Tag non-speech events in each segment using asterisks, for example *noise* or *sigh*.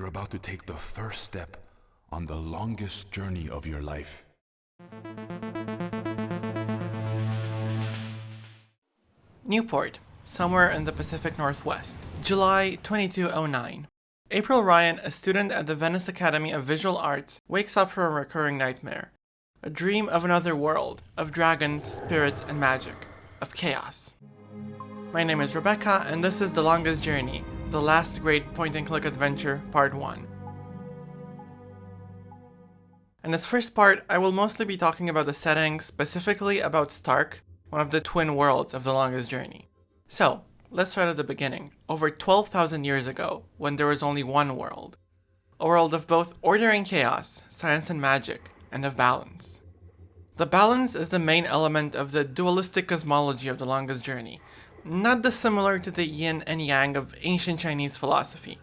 you're about to take the first step on the longest journey of your life. Newport, somewhere in the Pacific Northwest. July 2209. April Ryan, a student at the Venice Academy of Visual Arts, wakes up from a recurring nightmare. A dream of another world, of dragons, spirits, and magic, of chaos. My name is Rebecca, and this is The Longest Journey, the last great point-and-click adventure, Part 1. In this first part, I will mostly be talking about the setting, specifically about Stark, one of the twin worlds of The Longest Journey. So, let's start at the beginning, over 12,000 years ago, when there was only one world. A world of both order and chaos, science and magic, and of balance. The balance is the main element of the dualistic cosmology of The Longest Journey, not dissimilar to the yin and yang of ancient Chinese philosophy.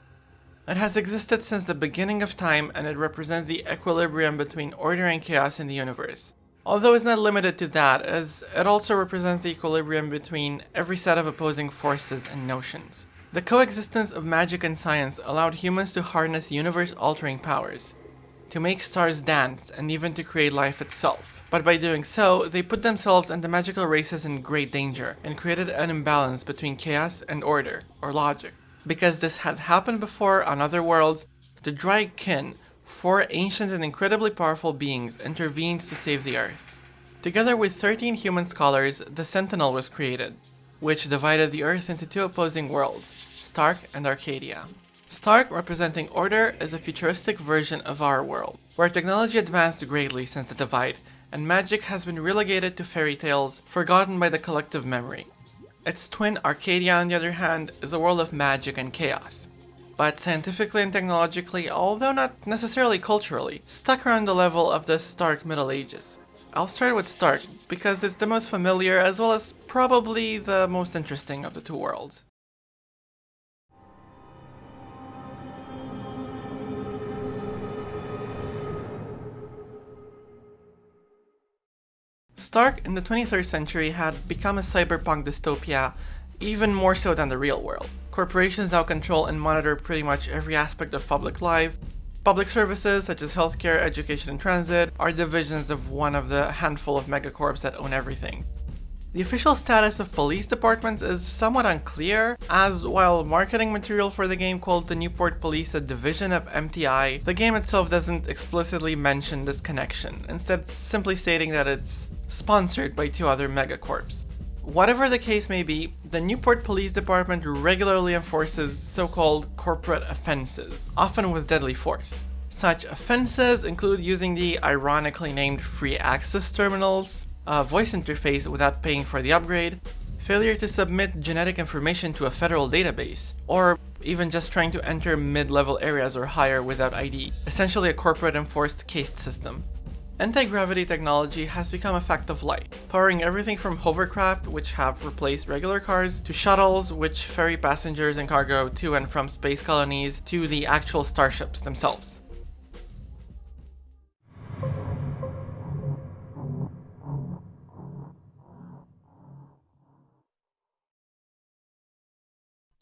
It has existed since the beginning of time and it represents the equilibrium between order and chaos in the universe. Although it's not limited to that, as it also represents the equilibrium between every set of opposing forces and notions. The coexistence of magic and science allowed humans to harness universe-altering powers, to make stars dance, and even to create life itself. But by doing so, they put themselves and the magical races in great danger, and created an imbalance between chaos and order, or logic. Because this had happened before on other worlds, the Draic Kin, four ancient and incredibly powerful beings, intervened to save the Earth. Together with 13 human scholars, the Sentinel was created, which divided the Earth into two opposing worlds, Stark and Arcadia. Stark, representing order, is a futuristic version of our world, where technology advanced greatly since the divide, and magic has been relegated to fairy tales, forgotten by the collective memory. Its twin Arcadia, on the other hand, is a world of magic and chaos. But scientifically and technologically, although not necessarily culturally, stuck around the level of the Stark Middle Ages. I'll start with Stark, because it's the most familiar as well as probably the most interesting of the two worlds. Stark in the 23rd century had become a cyberpunk dystopia, even more so than the real world. Corporations now control and monitor pretty much every aspect of public life. Public services such as healthcare, education, and transit are divisions of one of the handful of megacorps that own everything. The official status of police departments is somewhat unclear, as while marketing material for the game called the Newport Police a division of MTI, the game itself doesn't explicitly mention this connection, instead simply stating that it's sponsored by two other megacorps. Whatever the case may be, the Newport Police Department regularly enforces so-called corporate offenses, often with deadly force. Such offenses include using the ironically named free access terminals, a voice interface without paying for the upgrade, failure to submit genetic information to a federal database, or even just trying to enter mid-level areas or higher without ID, essentially a corporate enforced caste system. Anti-gravity technology has become a fact of life, powering everything from hovercraft, which have replaced regular cars, to shuttles, which ferry passengers and cargo to and from space colonies, to the actual starships themselves.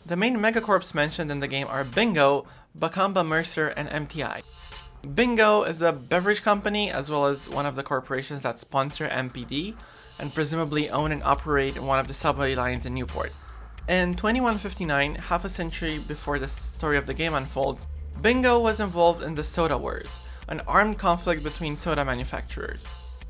The main megacorps mentioned in the game are Bingo, Bakamba Mercer, and MTI. Bingo is a beverage company as well as one of the corporations that sponsor NPD and presumably own and operate one of the subway lines in Newport. In 2159, half a century before the story of the game unfolds, Bingo was involved in the Soda Wars, an armed conflict between soda manufacturers.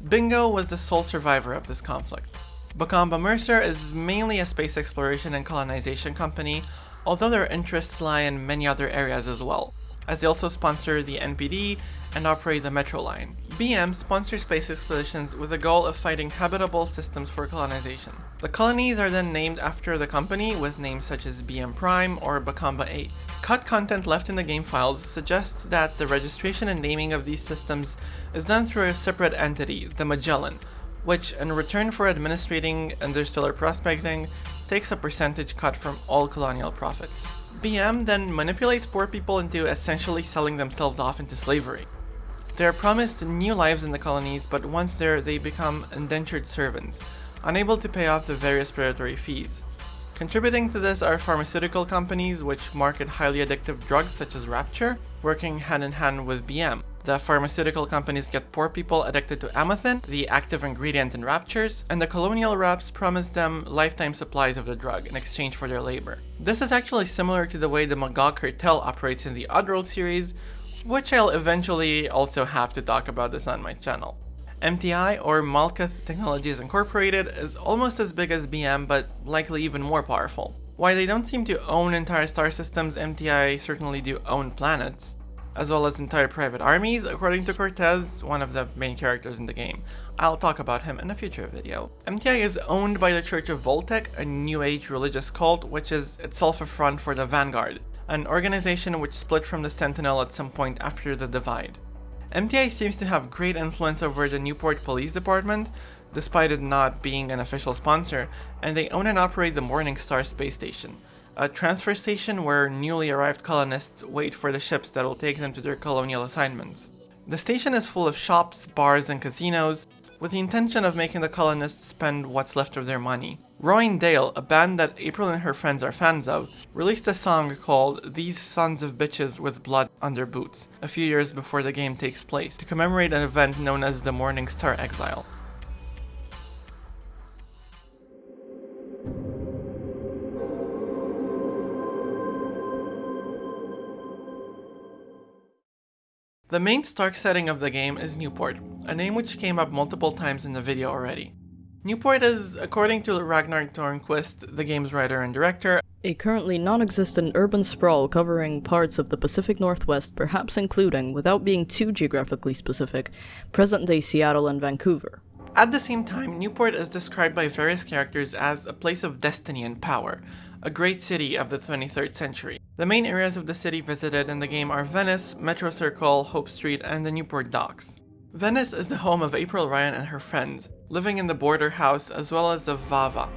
Bingo was the sole survivor of this conflict. Bakamba Mercer is mainly a space exploration and colonization company, although their interests lie in many other areas as well as they also sponsor the NPD and operate the Metro line. BM sponsors space expeditions with the goal of finding habitable systems for colonization. The colonies are then named after the company with names such as BM Prime or Bakamba 8. Cut content left in the game files suggests that the registration and naming of these systems is done through a separate entity, the Magellan, which, in return for administrating interstellar prospecting, takes a percentage cut from all colonial profits. BM then manipulates poor people into essentially selling themselves off into slavery. They are promised new lives in the colonies, but once there, they become indentured servants, unable to pay off the various predatory fees. Contributing to this are pharmaceutical companies which market highly addictive drugs such as Rapture, working hand in hand with BM. The pharmaceutical companies get poor people addicted to amethyst, the active ingredient in Raptures, and the colonial reps promise them lifetime supplies of the drug in exchange for their labor. This is actually similar to the way the Magog cartel operates in the Oddworld series, which I'll eventually also have to talk about this on my channel. MTI or Malkuth Technologies Incorporated is almost as big as BM but likely even more powerful. While they don't seem to own entire star systems, MTI certainly do own planets, as well as entire private armies, according to Cortez, one of the main characters in the game. I'll talk about him in a future video. MTI is owned by the Church of Voltec, a new age religious cult which is itself a front for the Vanguard, an organization which split from the Sentinel at some point after the Divide. MTI seems to have great influence over the Newport Police Department, despite it not being an official sponsor, and they own and operate the Morningstar space station, a transfer station where newly arrived colonists wait for the ships that will take them to their colonial assignments. The station is full of shops, bars, and casinos, with the intention of making the colonists spend what's left of their money. Rowan Dale, a band that April and her friends are fans of, released a song called These Sons of Bitches with Blood on Their Boots a few years before the game takes place to commemorate an event known as the Morning Star Exile. The main Stark setting of the game is Newport, a name which came up multiple times in the video already. Newport is, according to Ragnar Tornquist, the game's writer and director, a currently non-existent urban sprawl covering parts of the Pacific Northwest, perhaps including, without being too geographically specific, present-day Seattle and Vancouver. At the same time, Newport is described by various characters as a place of destiny and power, a great city of the 23rd century. The main areas of the city visited in the game are Venice, Metro Circle, Hope Street, and the Newport Docks. Venice is the home of April Ryan and her friends, living in the border house as well as of Vava,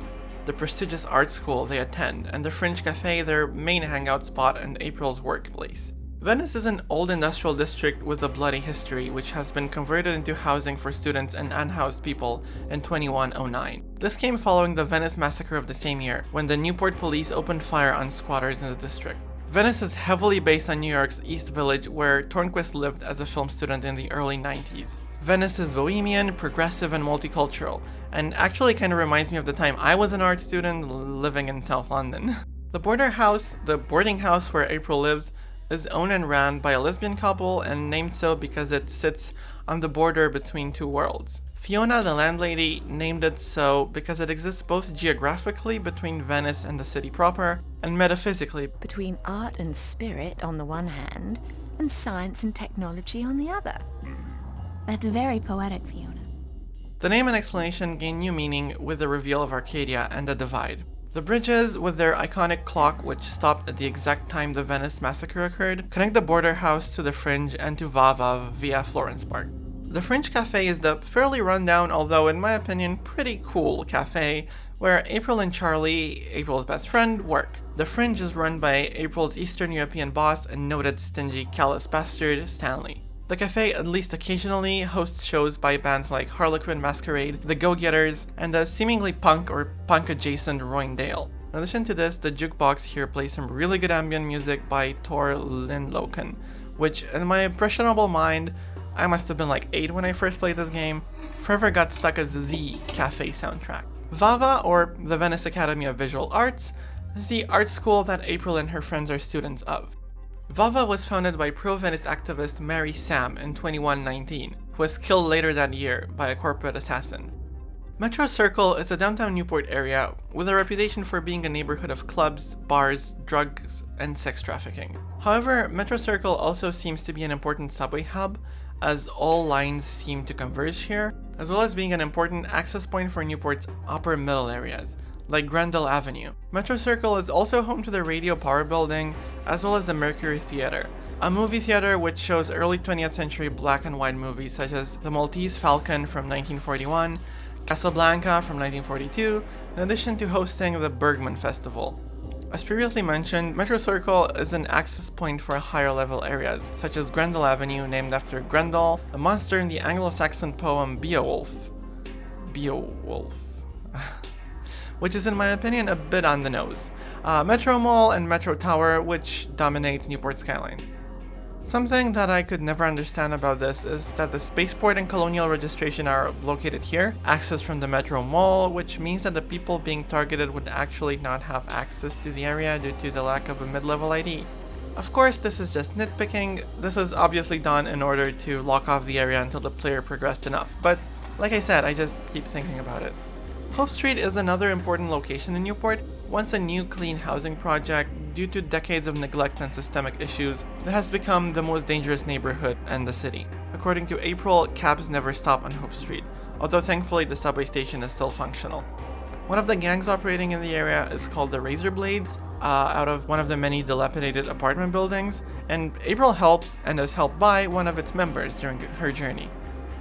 the prestigious art school they attend, and the Fringe Cafe their main hangout spot and April's workplace. Venice is an old industrial district with a bloody history which has been converted into housing for students and unhoused people in 2109. This came following the Venice massacre of the same year, when the Newport police opened fire on squatters in the district. Venice is heavily based on New York's East Village where Tornquist lived as a film student in the early 90s. Venice is bohemian, progressive, and multicultural, and actually kind of reminds me of the time I was an art student living in South London. *laughs* The border house, the boarding house where April lives, is owned and ran by a lesbian couple and named so because it sits on the border between two worlds. Fiona, the landlady, named it so because it exists both geographically between Venice and the city proper, and metaphysically between art and spirit on the one hand, and science and technology on the other. That's very poetic, Fiona. The name and explanation gain new meaning with the reveal of Arcadia and the Divide. The bridges, with their iconic clock which stopped at the exact time the Venice massacre occurred, connect the border house to the Fringe and to Vava via Florence Park. The Fringe Cafe is the fairly rundown, although in my opinion pretty cool cafe, where April and Charlie, April's best friend, work. The Fringe is run by April's Eastern European boss and noted stingy callous bastard, Stanley. The cafe, at least occasionally, hosts shows by bands like Harlequin Masquerade, The Go-Getters, and the seemingly punk or punk-adjacent Rowan Dale. In addition to this, the jukebox here plays some really good ambient music by Tor Linløkken, which, in my impressionable mind, I must have been like 8 when I first played this game, forever got stuck as the cafe soundtrack. VAVA, or the Venice Academy of Visual Arts, is the art school that April and her friends are students of. Vava was founded by pro-Venice activist Mary Sam in 2119, who was killed later that year by a corporate assassin. Metro Circle is a downtown Newport area with a reputation for being a neighborhood of clubs, bars, drugs, and sex trafficking. However, Metro Circle also seems to be an important subway hub, as all lines seem to converge here, as well as being an important access point for Newport's upper middle areas, like Grendel Avenue. Metro Circle is also home to the Radio Power Building, as well as the Mercury Theater, a movie theater which shows early 20th century black and white movies such as The Maltese Falcon from 1941, Casablanca from 1942, in addition to hosting the Bergman Festival. As previously mentioned, Metro Circle is an access point for higher level areas, such as Grendel Avenue named after Grendel, a monster in the Anglo-Saxon poem Beowulf. Beowulf. Which is in my opinion a bit on the nose. Uh, Metro Mall and Metro Tower, which dominates Newport skyline. Something that I could never understand about this is that the spaceport and colonial registration are located here, access from the Metro Mall, which means that the people being targeted would actually not have access to the area due to the lack of a mid-level ID. Of course, this is just nitpicking, this was obviously done in order to lock off the area until the player progressed enough, but like I said, I just keep thinking about it. Hope Street is another important location in Newport, once a new clean housing project, due to decades of neglect and systemic issues, it has become the most dangerous neighborhood in the city. According to April, cabs never stop on Hope Street, although thankfully the subway station is still functional. One of the gangs operating in the area is called the Razor Blades, uh, out of one of the many dilapidated apartment buildings, and April helps and is helped by one of its members during her journey.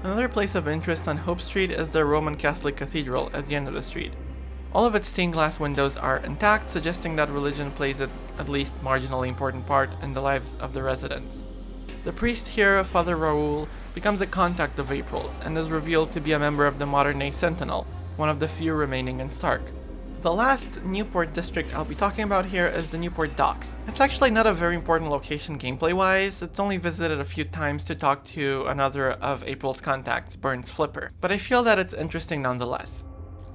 Another place of interest on Hope Street is the Roman Catholic Cathedral at the end of the street. All of its stained glass windows are intact, suggesting that religion plays an at least marginally important part in the lives of the residents. The priest here, Father Raoul, becomes a contact of April's and is revealed to be a member of the modern-day Sentinel, one of the few remaining in Stark. The last Newport district I'll be talking about here is the Newport Docks. It's actually not a very important location gameplay-wise, it's only visited a few times to talk to another of April's contacts, Burns Flipper, but I feel that it's interesting nonetheless.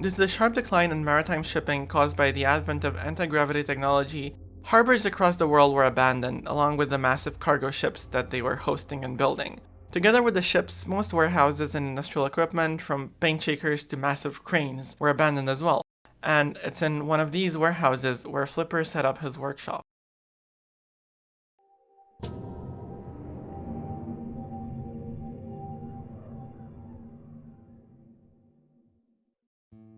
Due to the sharp decline in maritime shipping caused by the advent of anti-gravity technology, harbors across the world were abandoned, along with the massive cargo ships that they were hosting and building. Together with the ships, most warehouses and industrial equipment, from paint shakers to massive cranes, were abandoned as well. And it's in one of these warehouses where Flipper set up his workshop.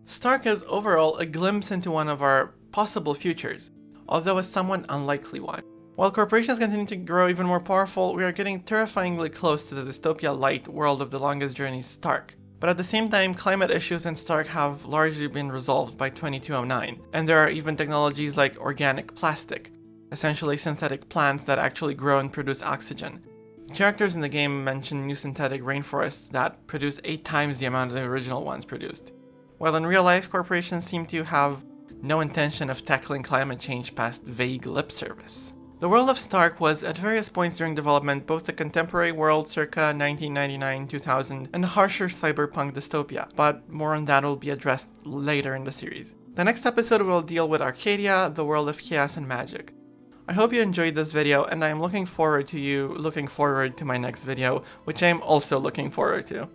Stark is overall a glimpse into one of our possible futures, although a somewhat unlikely one. While corporations continue to grow even more powerful, we are getting terrifyingly close to the dystopia light world of the longest journey Stark. But at the same time, climate issues in Stark have largely been resolved by 2209, and there are even technologies like organic plastic, essentially synthetic plants that actually grow and produce oxygen. Characters in the game mention new synthetic rainforests that produce 8 times the amount of the original ones produced while in real life corporations seem to have no intention of tackling climate change past vague lip service. The world of Stark was, at various points during development, both the contemporary world circa 1999-2000 and the harsher cyberpunk dystopia, but more on that will be addressed later in the series. The next episode will deal with Arcadia, the world of chaos and magic. I hope you enjoyed this video and I am looking forward to you looking forward to my next video, which I am also looking forward to.